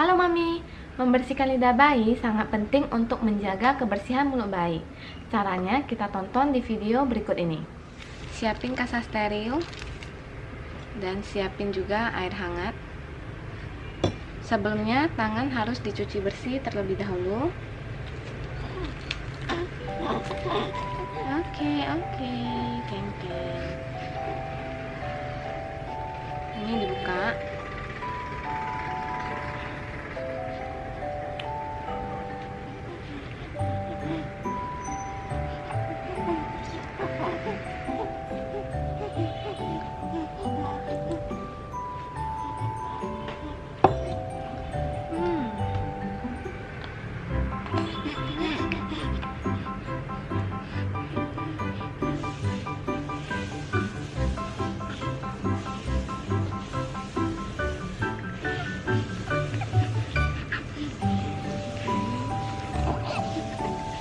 Halo Mami, membersihkan lidah bayi sangat penting untuk menjaga kebersihan mulut bayi. Caranya kita tonton di video berikut ini. Siapin kasa steril dan siapin juga air hangat. Sebelumnya tangan harus dicuci bersih terlebih dahulu. Oke, oke, keng keng. Ini dibuka.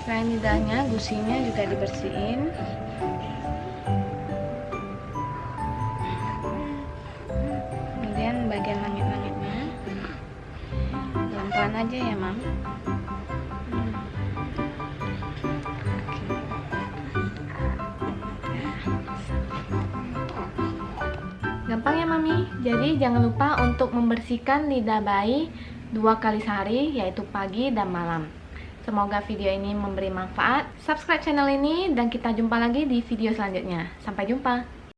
Selain lidahnya, gusinya juga dibersihin. Kemudian bagian langit-langitnya, pelan-pelan aja ya, Mam. Gampang ya Mami, jadi jangan lupa untuk membersihkan lidah bayi dua kali sehari yaitu pagi dan malam. Semoga video ini memberi manfaat. Subscribe channel ini dan kita jumpa lagi di video selanjutnya. Sampai jumpa.